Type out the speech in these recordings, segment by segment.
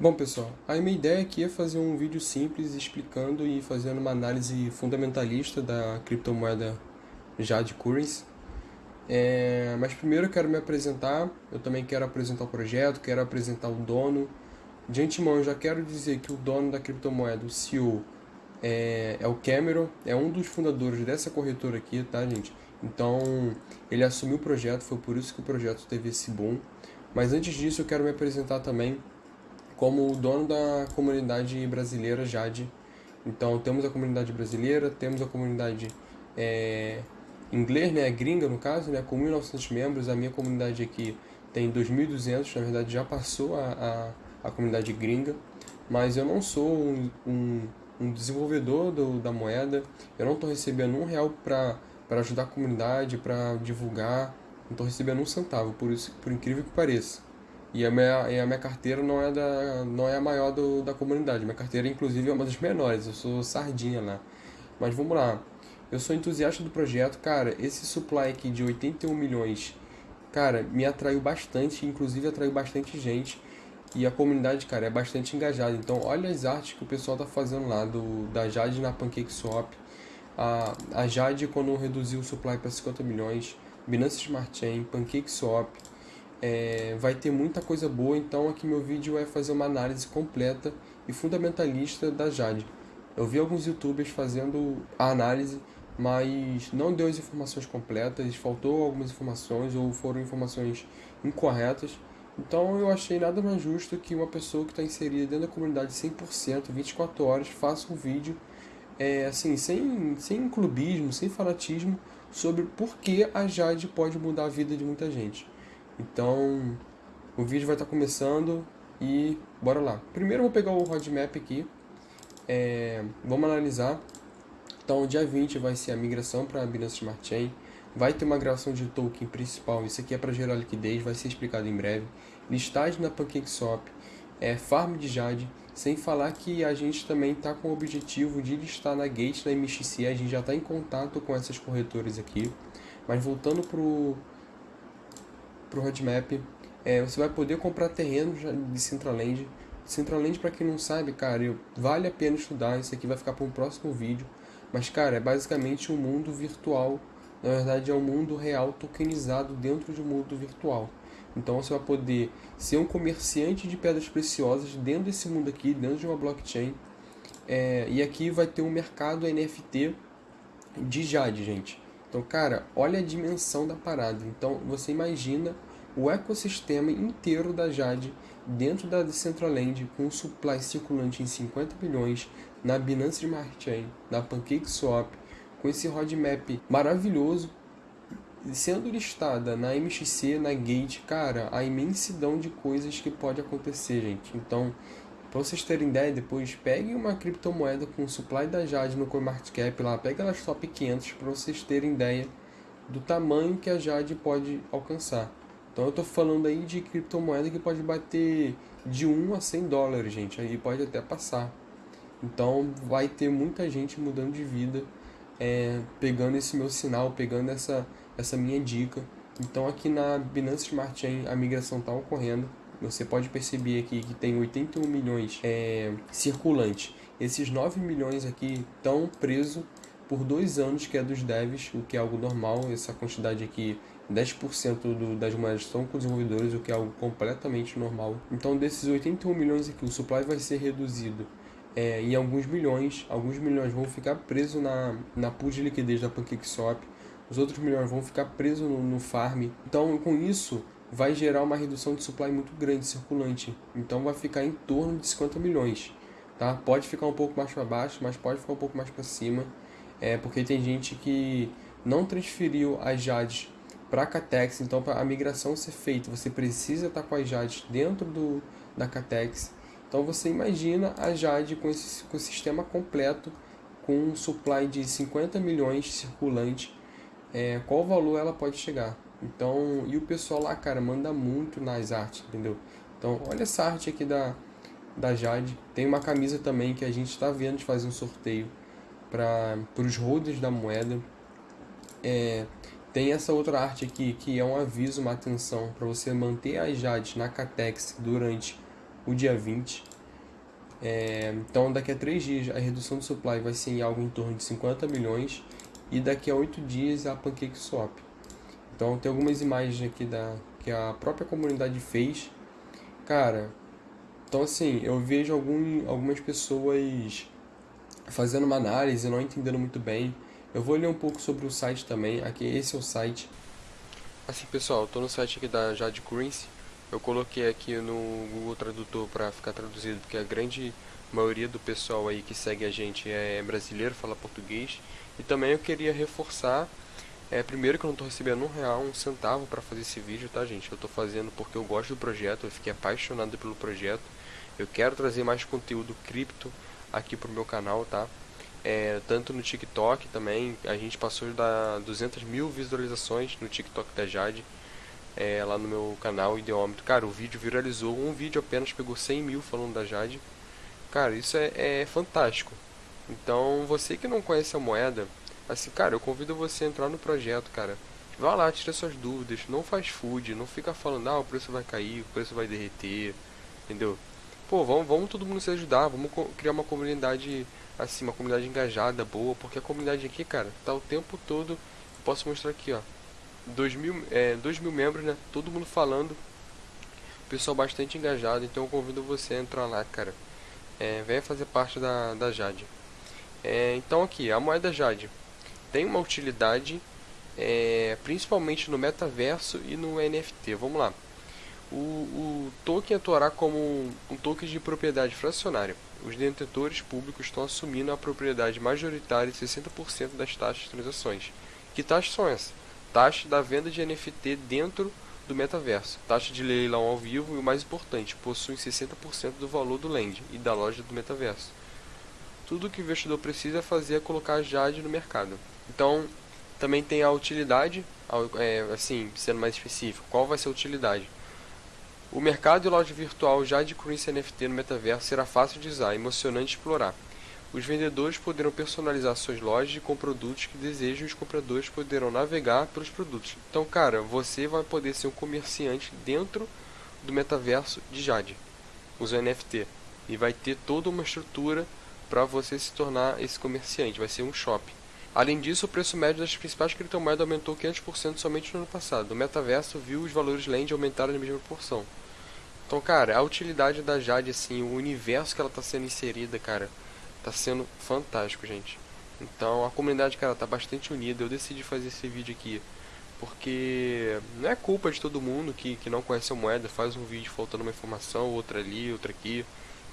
Bom pessoal, a minha ideia aqui é fazer um vídeo simples explicando e fazendo uma análise fundamentalista da criptomoeda Jade Currency. É, mas primeiro eu quero me apresentar, eu também quero apresentar o projeto, quero apresentar o dono. De antemão eu já quero dizer que o dono da criptomoeda, o CEO, é, é o Cameron, é um dos fundadores dessa corretora aqui, tá gente? Então ele assumiu o projeto, foi por isso que o projeto teve esse boom. Mas antes disso eu quero me apresentar também como o dono da comunidade brasileira Jade. Então temos a comunidade brasileira, temos a comunidade é, inglês, né, gringa no caso, né, com 1.900 membros. A minha comunidade aqui tem 2.200, na verdade já passou a, a, a, comunidade gringa. Mas eu não sou um, um, um desenvolvedor do, da moeda, eu não estou recebendo um real para ajudar a comunidade, para divulgar, não estou recebendo um centavo, por, isso, por incrível que pareça. E a minha, e a minha carteira não é, da, não é a maior do, da comunidade. Minha carteira, inclusive, é uma das menores. Eu sou sardinha lá. Mas vamos lá. Eu sou entusiasta do projeto. Cara, esse supply aqui de 81 milhões, cara, me atraiu bastante. Inclusive, atraiu bastante gente. E a comunidade, cara, é bastante engajada. Então, olha as artes que o pessoal tá fazendo lá, do, da Jade na PancakeSwap. A, a Jade, quando reduziu o supply para 50 milhões. Binance Smart Chain, PancakeSwap é, vai ter muita coisa boa, então aqui meu vídeo é fazer uma análise completa e fundamentalista da Jade. Eu vi alguns youtubers fazendo a análise, mas não deu as informações completas, faltou algumas informações ou foram informações incorretas. Então eu achei nada mais justo que uma pessoa que está inserida dentro da comunidade 100%, 24 horas, faça um vídeo é, assim, sem, sem clubismo, sem fanatismo, sobre por que a Jade pode mudar a vida de muita gente. Então, o vídeo vai estar começando e bora lá. Primeiro eu vou pegar o roadmap aqui, é, vamos analisar. Então, dia 20 vai ser a migração para a Binance Smart Chain. Vai ter uma gravação de token principal, isso aqui é para gerar liquidez, vai ser explicado em breve. Listagem na PancakeSwap, é, farm de Jade, sem falar que a gente também está com o objetivo de listar na Gate, na MXC, a gente já está em contato com essas corretoras aqui. Mas voltando para para o roadmap. É, você vai poder comprar terrenos de Centraland. Centraland, para quem não sabe, cara, eu, vale a pena estudar. Isso aqui vai ficar para um próximo vídeo. Mas, cara, é basicamente um mundo virtual. Na verdade, é um mundo real tokenizado dentro de um mundo virtual. Então, você vai poder ser um comerciante de pedras preciosas dentro desse mundo aqui, dentro de uma blockchain. É, e aqui vai ter um mercado NFT de Jade, gente. Então, cara, olha a dimensão da parada. Então, você imagina o ecossistema inteiro da Jade dentro da Decentraland com um supply circulante em 50 bilhões na Binance Smart Chain, na PancakeSwap, com esse roadmap maravilhoso sendo listada na MXC, na Gate, cara, a imensidão de coisas que pode acontecer, gente. Então, para vocês terem ideia, depois peguem uma criptomoeda com supply da Jade no CoinMarketCap lá, pega elas top 500 para vocês terem ideia do tamanho que a Jade pode alcançar. Então eu estou falando aí de criptomoeda que pode bater de 1 a 100 dólares, gente, aí pode até passar. Então vai ter muita gente mudando de vida, é, pegando esse meu sinal, pegando essa, essa minha dica. Então aqui na Binance Smart Chain a migração está ocorrendo você pode perceber aqui que tem 81 milhões é, circulantes. Esses 9 milhões aqui estão presos por dois anos, que é dos devs, o que é algo normal. Essa quantidade aqui, 10% do, das moedas estão com desenvolvedores, o que é algo completamente normal. Então, desses 81 milhões aqui, o supply vai ser reduzido é, em alguns milhões. Alguns milhões vão ficar presos na, na pool de liquidez da PancakeSwap. Os outros milhões vão ficar presos no, no farm. Então, com isso, vai gerar uma redução de supply muito grande circulante. Então vai ficar em torno de 50 milhões. Tá? Pode ficar um pouco mais para baixo, mas pode ficar um pouco mais para cima. É, porque tem gente que não transferiu as JADs para a Catex. Então para a migração ser feita, você precisa estar tá com as JADs dentro do, da Catex. Então você imagina a JAD com esse com sistema completo, com um supply de 50 milhões circulante, é, qual valor ela pode chegar? Então, e o pessoal lá, cara, manda muito nas artes, entendeu? Então, olha essa arte aqui da, da Jade. Tem uma camisa também que a gente está vendo de fazer um sorteio para os holders da moeda. É, tem essa outra arte aqui que é um aviso, uma atenção para você manter as Jades na Catex durante o dia 20. É, então daqui a 3 dias a redução do supply vai ser em algo em torno de 50 milhões e daqui a 8 dias a PancakeSwap. Então tem algumas imagens aqui da, que a própria comunidade fez. Cara, então assim, eu vejo algum, algumas pessoas fazendo uma análise, não entendendo muito bem. Eu vou ler um pouco sobre o site também, aqui esse é o site. Assim pessoal, estou no site aqui da Jade Currency. Eu coloquei aqui no Google Tradutor para ficar traduzido, porque a grande maioria do pessoal aí que segue a gente é brasileiro, fala português. E também eu queria reforçar, é, primeiro que eu não estou recebendo um real, um centavo para fazer esse vídeo, tá gente? Eu estou fazendo porque eu gosto do projeto, eu fiquei apaixonado pelo projeto. Eu quero trazer mais conteúdo cripto aqui pro meu canal, tá? É, tanto no TikTok também, a gente passou da 200 mil visualizações no TikTok da Jade, é, lá no meu canal Ideômetro. Cara, o vídeo viralizou, um vídeo apenas pegou 100 mil falando da Jade. Cara, isso é, é fantástico. Então, você que não conhece a moeda, assim, cara, eu convido você a entrar no projeto, cara. Vá lá, tira suas dúvidas, não faz food, não fica falando, ah, o preço vai cair, o preço vai derreter, entendeu? pô, vamos, vamos todo mundo se ajudar, vamos criar uma comunidade assim, uma comunidade engajada, boa, porque a comunidade aqui, cara, tá o tempo todo, posso mostrar aqui, ó, 2 mil, é, dois mil membros, né, todo mundo falando, pessoal bastante engajado, então eu convido você a entrar lá, cara, é, venha fazer parte da, da Jade. É, então aqui, a moeda Jade tem uma utilidade, é, principalmente no metaverso e no NFT, vamos lá o, o token atuará como um, token de propriedade fracionária. Os detentores públicos estão assumindo a propriedade majoritária de 60% das taxas de transações. Que taxas são essas? Taxa da venda de NFT dentro do metaverso, taxa de leilão ao vivo e o mais importante, possuem 60% do valor do land e da loja do metaverso. Tudo o que o investidor precisa fazer é colocar a Jade no mercado. Então, também tem a utilidade, é, assim, sendo mais específico, qual vai ser a utilidade? O mercado de loja virtual já de currency NFT no metaverso será fácil de usar e emocionante de explorar. Os vendedores poderão personalizar suas lojas com produtos que desejam e os compradores poderão navegar pelos produtos. Então, cara, você vai poder ser um comerciante dentro do metaverso de Jade, usando NFT. E vai ter toda uma estrutura para você se tornar esse comerciante, vai ser um shopping. Além disso, o preço médio das principais criptomoedas aumentou 500% somente no ano passado. O metaverso viu os valores Land aumentarem na mesma proporção. Então, cara, a utilidade da Jade, assim, o universo que ela está sendo inserida, cara, está sendo fantástico, gente. Então, a comunidade, cara, tá bastante unida. Eu decidi fazer esse vídeo aqui porque não é culpa de todo mundo que, que não conhece a moeda, faz um vídeo faltando uma informação, outra ali, outra aqui.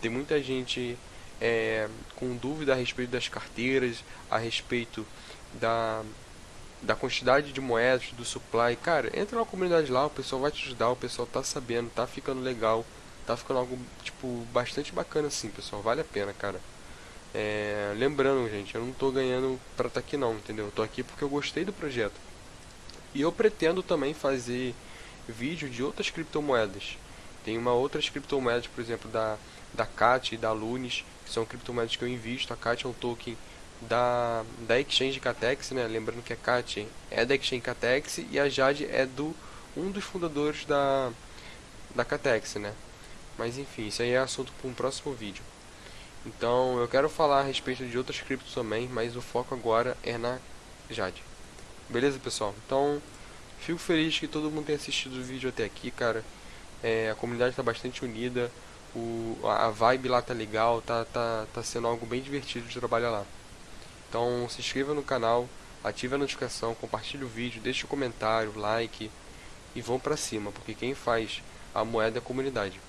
Tem muita gente é, com dúvida a respeito das carteiras, a respeito da, da quantidade de moedas, do supply, cara, entra na comunidade lá, o pessoal vai te ajudar, o pessoal tá sabendo, tá ficando legal, tá ficando algo, tipo, bastante bacana assim, pessoal, vale a pena, cara. É, lembrando, gente, eu não tô ganhando pra tá aqui não, entendeu? Eu tô aqui porque eu gostei do projeto. E eu pretendo também fazer vídeo de outras criptomoedas. Tem uma outras criptomoedas, por exemplo, da, da CAT e da Lunis, que são criptomoedas que eu invisto. A CAT é um token da, da Exchange Catex, né? Lembrando que a Kat é da Exchange Catex e a Jade é do um dos fundadores da da Catex, né? Mas enfim, isso aí é assunto para um próximo vídeo. Então, eu quero falar a respeito de outras criptos também, mas o foco agora é na Jade. Beleza, pessoal? Então, fico feliz que todo mundo tenha assistido o vídeo até aqui, cara. É, a comunidade está bastante unida, o, a vibe lá tá legal, tá, tá, tá sendo algo bem divertido de trabalhar lá. Então se inscreva no canal, ative a notificação, compartilhe o vídeo, deixe um comentário, like e vão pra cima, porque quem faz a moeda é a comunidade.